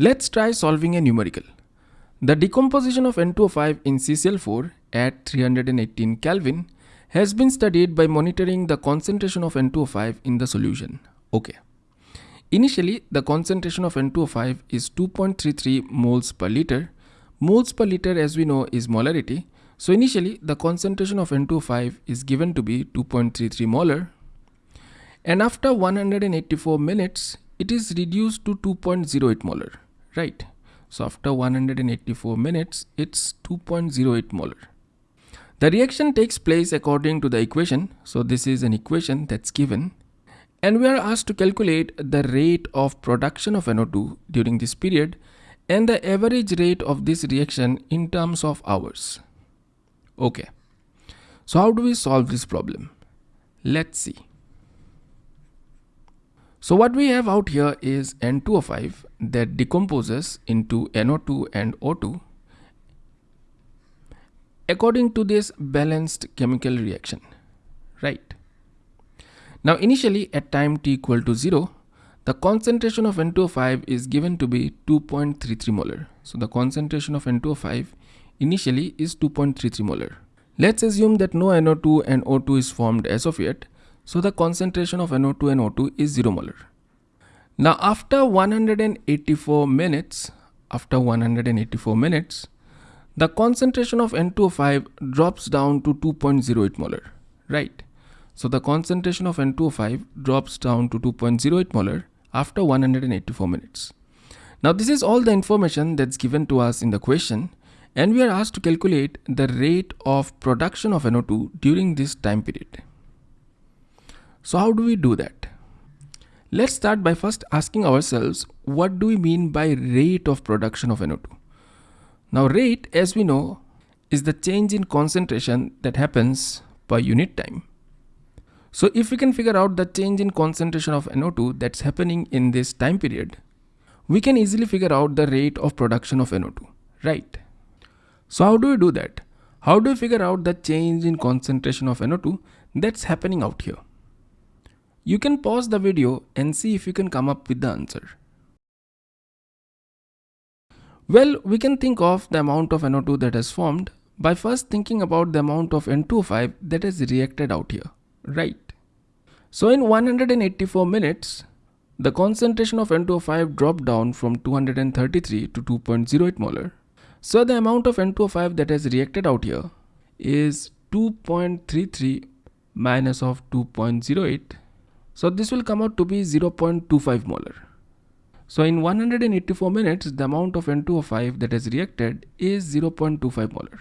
Let's try solving a numerical. The decomposition of N2O5 in CCl4 at 318 Kelvin has been studied by monitoring the concentration of N2O5 in the solution. Okay. Initially, the concentration of N2O5 is 2.33 moles per liter. Moles per liter as we know is molarity. So initially, the concentration of N2O5 is given to be 2.33 molar. And after 184 minutes, it is reduced to 2.08 molar, right? So after 184 minutes, it's 2.08 molar. The reaction takes place according to the equation. So this is an equation that's given. And we are asked to calculate the rate of production of NO2 during this period and the average rate of this reaction in terms of hours. Okay. So how do we solve this problem? Let's see. So what we have out here is N2O5 that decomposes into NO2 and O2 according to this balanced chemical reaction, right? Now initially at time t equal to 0, the concentration of N2O5 is given to be 2.33 molar. So the concentration of N2O5 initially is 2.33 molar. Let's assume that no NO2 and O2 is formed as of yet so the concentration of NO2 and O2 is 0 molar. Now after 184 minutes, after 184 minutes, the concentration of N2O5 drops down to 2.08 molar, right? So the concentration of N2O5 drops down to 2.08 molar after 184 minutes. Now this is all the information that's given to us in the question and we are asked to calculate the rate of production of NO2 during this time period. So how do we do that? Let's start by first asking ourselves what do we mean by rate of production of NO2? Now rate as we know is the change in concentration that happens per unit time. So if we can figure out the change in concentration of NO2 that's happening in this time period, we can easily figure out the rate of production of NO2, right? So how do we do that? How do we figure out the change in concentration of NO2 that's happening out here? You can pause the video and see if you can come up with the answer. Well, we can think of the amount of NO2 that has formed by first thinking about the amount of N2O5 that has reacted out here, right? So in 184 minutes, the concentration of N2O5 dropped down from 233 to 2.08 molar. So the amount of N2O5 that has reacted out here is 2.33 minus of 2.08 so this will come out to be 0.25 molar. So in 184 minutes, the amount of N2O5 that has reacted is 0.25 molar.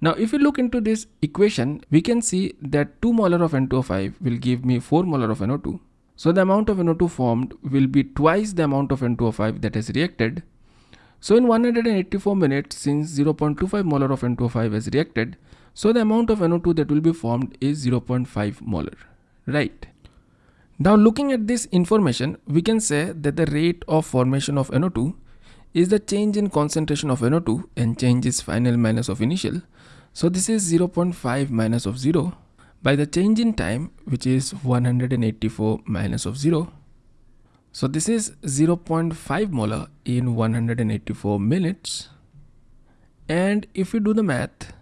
Now if you look into this equation, we can see that 2 molar of N2O5 will give me 4 molar of NO2. So the amount of NO2 formed will be twice the amount of N2O5 that has reacted. So in 184 minutes, since 0.25 molar of N2O5 has reacted, so the amount of NO2 that will be formed is 0.5 molar, right? Now looking at this information, we can say that the rate of formation of NO2 is the change in concentration of NO2 and change is final minus of initial. So this is 0.5 minus of 0 by the change in time which is 184 minus of 0. So this is 0.5 molar in 184 minutes. And if we do the math,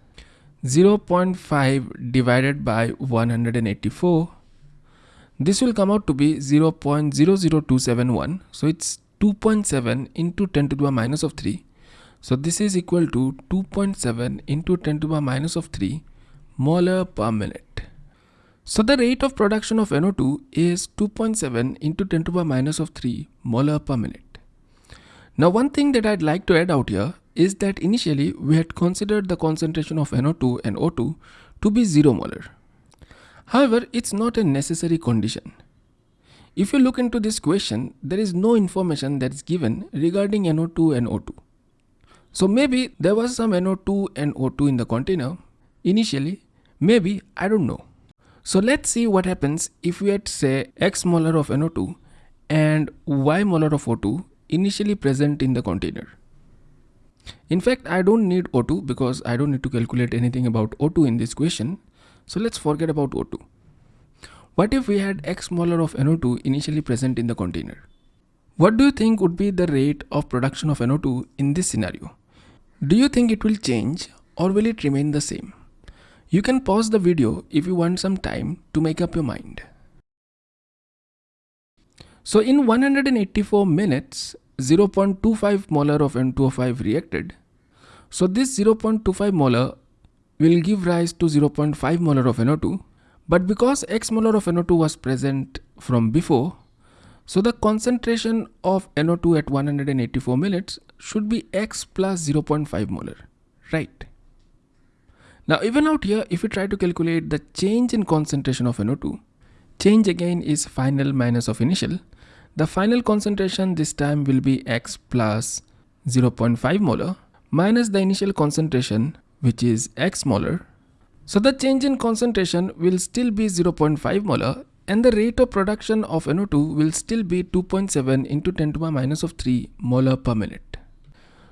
0.5 divided by 184 this will come out to be 0.00271 so it's 2.7 into 10 to the power minus of 3 so this is equal to 2.7 into 10 to the power minus of 3 molar per minute. So the rate of production of NO2 is 2.7 into 10 to the power minus of 3 molar per minute. Now one thing that I'd like to add out here is that initially we had considered the concentration of NO2 and O2 to be 0 molar However, it's not a necessary condition. If you look into this question, there is no information that is given regarding NO2 and O2. So maybe there was some NO2 and O2 in the container initially, maybe, I don't know. So let's see what happens if we had say X molar of NO2 and Y molar of O2 initially present in the container. In fact, I don't need O2 because I don't need to calculate anything about O2 in this question. So let's forget about O2. What if we had X molar of NO2 initially present in the container? What do you think would be the rate of production of NO2 in this scenario? Do you think it will change or will it remain the same? You can pause the video if you want some time to make up your mind. So in 184 minutes, 0.25 molar of N2O5 reacted. So this 0.25 molar will give rise to 0.5 molar of NO2. But because X molar of NO2 was present from before, so the concentration of NO2 at 184 minutes should be X plus 0.5 molar, right? Now even out here, if we try to calculate the change in concentration of NO2, change again is final minus of initial. The final concentration this time will be X plus 0.5 molar minus the initial concentration which is X molar. So the change in concentration will still be 0.5 molar and the rate of production of NO2 will still be 2.7 into 10 to the minus of 3 molar per minute.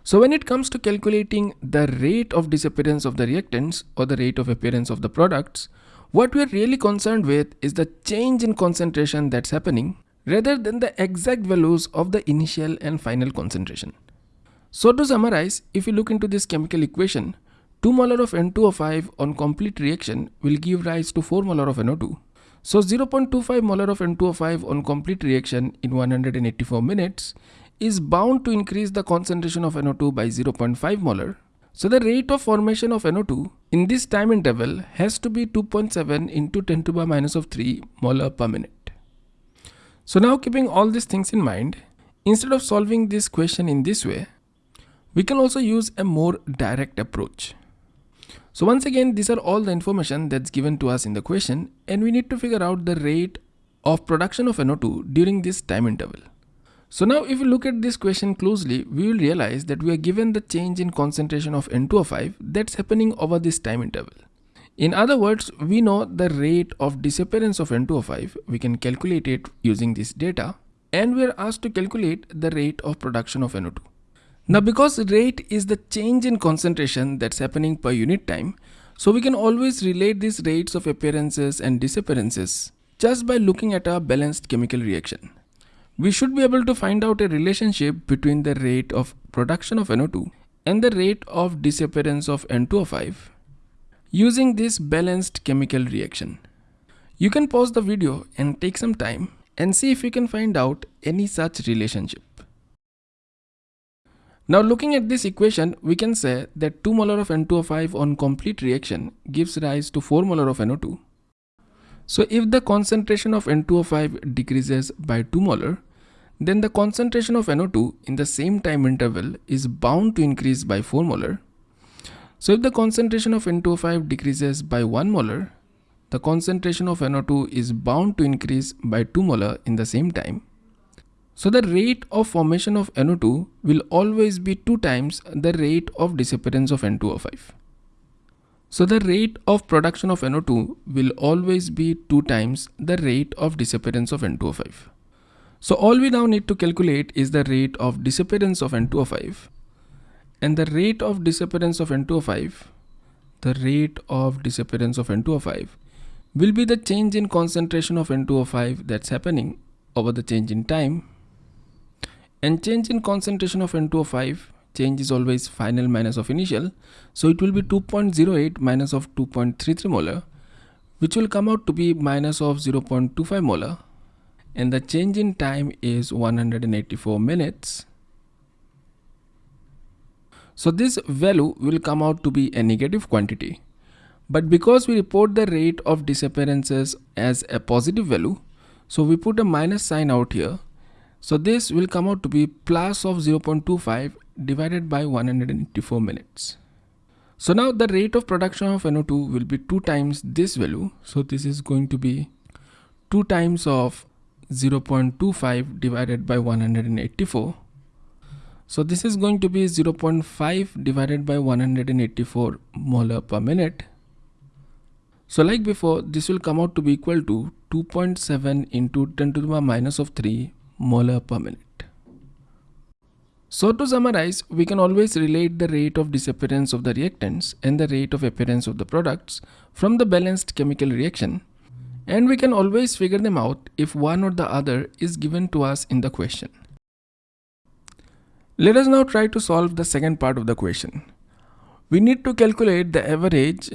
So when it comes to calculating the rate of disappearance of the reactants or the rate of appearance of the products, what we are really concerned with is the change in concentration that's happening rather than the exact values of the initial and final concentration. So to summarize, if you look into this chemical equation, 2 molar of N2O5 on complete reaction will give rise to 4 molar of NO2. So 0.25 molar of N2O5 on complete reaction in 184 minutes is bound to increase the concentration of NO2 by 0.5 molar. So the rate of formation of NO2 in this time interval has to be 2.7 into 10 to the minus of 3 molar per minute. So now keeping all these things in mind, instead of solving this question in this way, we can also use a more direct approach. So once again, these are all the information that's given to us in the question and we need to figure out the rate of production of NO2 during this time interval. So now if you look at this question closely, we will realize that we are given the change in concentration of N2O5 that's happening over this time interval. In other words, we know the rate of disappearance of N2O5, we can calculate it using this data and we are asked to calculate the rate of production of NO2. Now because rate is the change in concentration that's happening per unit time, so we can always relate these rates of appearances and disappearances just by looking at a balanced chemical reaction we should be able to find out a relationship between the rate of production of NO2 and the rate of disappearance of N2O5 using this balanced chemical reaction. You can pause the video and take some time and see if you can find out any such relationship. Now looking at this equation, we can say that 2 molar of N2O5 on complete reaction gives rise to 4 molar of NO2 so if the concentration of N2O5 decreases by 2 molar, then the concentration of NO2 in the same time interval is bound to increase by 4 molar. So if the concentration of N2O5 decreases by 1 molar, the concentration of NO2 is bound to increase by 2 molar in the same time. So the rate of formation of NO2 will always be 2 times the rate of disappearance of N2O5. So the rate of production of NO2 will always be 2 times the rate of disappearance of N2O5. So all we now need to calculate is the rate of disappearance of N2O5 and the rate of disappearance of N2O5 the rate of disappearance of N2O5 will be the change in concentration of N2O5 that's happening over the change in time and change in concentration of N2O5 change is always final minus of initial. So it will be 2.08 minus of 2.33 molar which will come out to be minus of 0.25 molar. And the change in time is 184 minutes. So this value will come out to be a negative quantity. But because we report the rate of disappearances as a positive value so we put a minus sign out here so this will come out to be plus of 0.25 divided by 184 minutes. So now the rate of production of NO2 will be 2 times this value. So this is going to be 2 times of 0.25 divided by 184. So this is going to be 0.5 divided by 184 molar per minute. So like before, this will come out to be equal to 2.7 into 10 to the power minus of 3 molar per minute. So to summarize, we can always relate the rate of disappearance of the reactants and the rate of appearance of the products from the balanced chemical reaction and we can always figure them out if one or the other is given to us in the question. Let us now try to solve the second part of the question. We need to calculate the average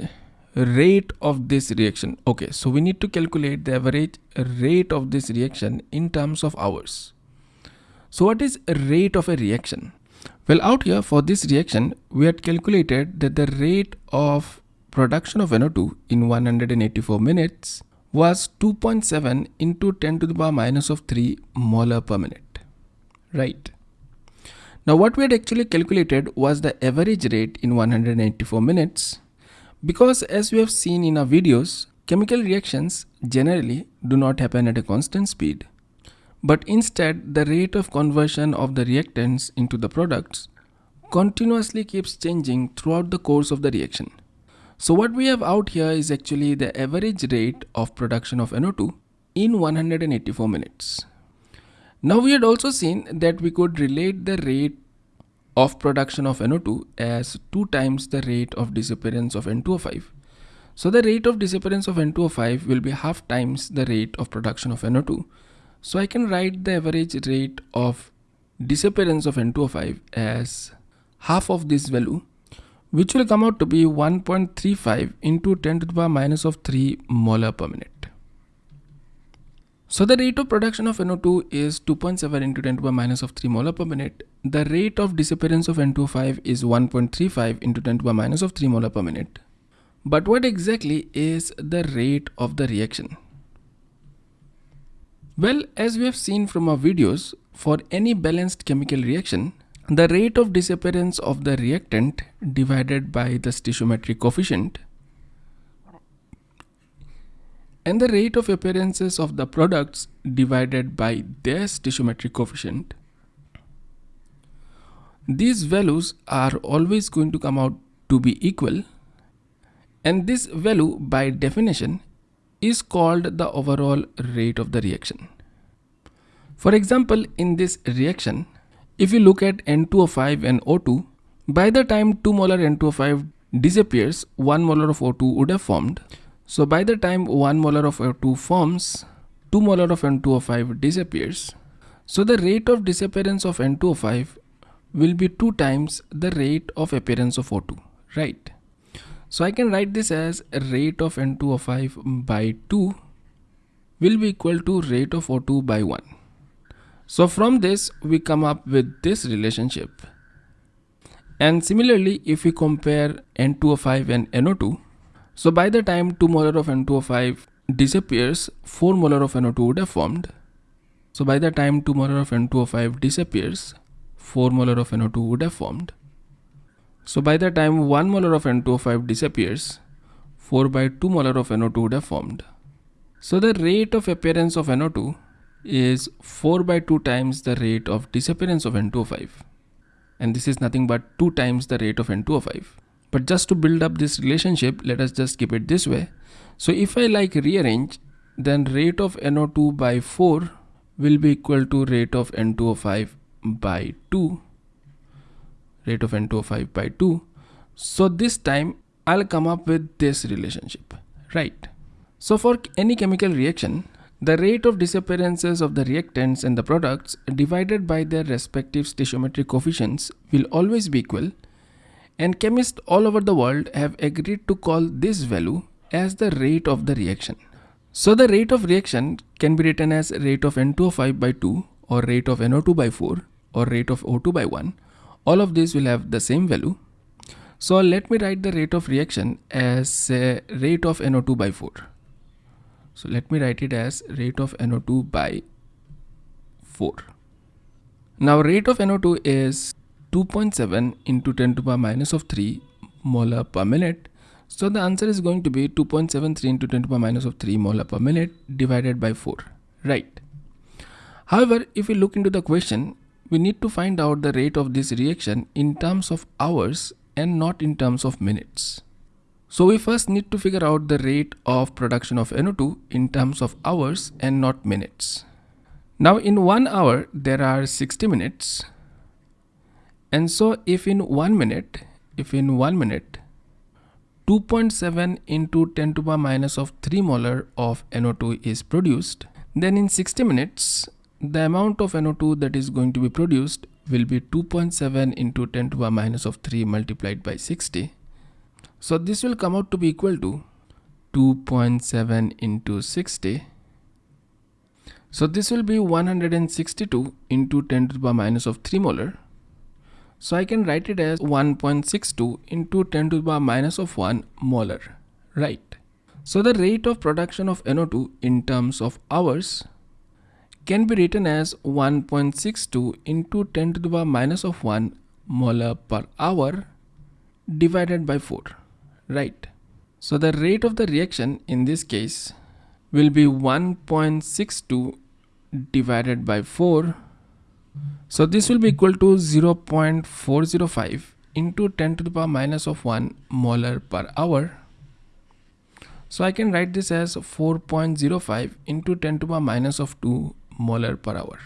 rate of this reaction. Okay, so we need to calculate the average rate of this reaction in terms of hours. So what is rate of a reaction? Well, out here for this reaction, we had calculated that the rate of production of NO2 in 184 minutes was 2.7 into 10 to the power minus of 3 molar per minute, right? Now what we had actually calculated was the average rate in 184 minutes because as we have seen in our videos, chemical reactions generally do not happen at a constant speed but instead the rate of conversion of the reactants into the products continuously keeps changing throughout the course of the reaction. So what we have out here is actually the average rate of production of NO2 in 184 minutes. Now we had also seen that we could relate the rate of production of NO2 as 2 times the rate of disappearance of N2O5. So the rate of disappearance of N2O5 will be half times the rate of production of NO2 so I can write the average rate of disappearance of N2O5 as half of this value which will come out to be 1.35 into 10 to the power minus of 3 molar per minute. So the rate of production of NO2 is 2.7 into 10 to the minus of 3 molar per minute. The rate of disappearance of N2O5 is 1.35 into 10 to the minus of 3 molar per minute. But what exactly is the rate of the reaction? Well, as we have seen from our videos, for any balanced chemical reaction, the rate of disappearance of the reactant divided by the stoichiometric coefficient and the rate of appearances of the products divided by their stoichiometric coefficient. These values are always going to come out to be equal and this value by definition is called the overall rate of the reaction. For example, in this reaction, if you look at N2O5 and O2, by the time 2 molar N2O5 disappears, 1 molar of O2 would have formed. So by the time 1 molar of O2 forms, 2 molar of N2O5 disappears. So the rate of disappearance of N2O5 will be 2 times the rate of appearance of O2, right? So I can write this as rate of N2O5 by 2 will be equal to rate of O2 by 1. So from this we come up with this relationship. And similarly if we compare N2O5 and NO2, so by the time 2 molar of N2O5 disappears, 4 molar of NO2 would have formed. So by the time 2 molar of N2O5 disappears, 4 molar of NO2 would have formed. So by the time 1 molar of N2O5 disappears, 4 by 2 molar of NO2 would have formed. So the rate of appearance of NO2 is 4 by 2 times the rate of disappearance of N2O5. And this is nothing but 2 times the rate of N2O5. But just to build up this relationship, let us just keep it this way. So if I like rearrange, then rate of NO2 by 4 will be equal to rate of N2O5 by 2 rate of N2O5 by 2. So this time I'll come up with this relationship, right? So for any chemical reaction, the rate of disappearances of the reactants and the products divided by their respective stoichiometric coefficients will always be equal and chemists all over the world have agreed to call this value as the rate of the reaction. So the rate of reaction can be written as rate of N2O5 by 2 or rate of NO2 by 4 or rate of O2 by 1 all of these will have the same value. So let me write the rate of reaction as uh, rate of NO2 by 4. So let me write it as rate of NO2 by 4. Now rate of NO2 is 2.7 into 10 to the power minus of 3 molar per minute. So the answer is going to be 2.73 into 10 to the power minus of 3 molar per minute divided by 4, right? However, if we look into the question, we need to find out the rate of this reaction in terms of hours and not in terms of minutes. So we first need to figure out the rate of production of NO2 in terms of hours and not minutes. Now in one hour there are 60 minutes and so if in one minute if in one minute 2.7 into 10 to the power minus of 3 molar of NO2 is produced then in 60 minutes the amount of NO2 that is going to be produced will be 2.7 into 10 to the minus of 3 multiplied by 60. So this will come out to be equal to 2.7 into 60. So this will be 162 into 10 to the minus of 3 molar. So I can write it as 1.62 into 10 to the power minus of 1 molar, right? So the rate of production of NO2 in terms of hours can be written as 1.62 into 10 to the power minus of 1 molar per hour divided by 4, right? So the rate of the reaction in this case will be 1.62 divided by 4. So this will be equal to 0.405 into 10 to the power minus of 1 molar per hour. So I can write this as 4.05 into 10 to the power minus of 2 molar per hour.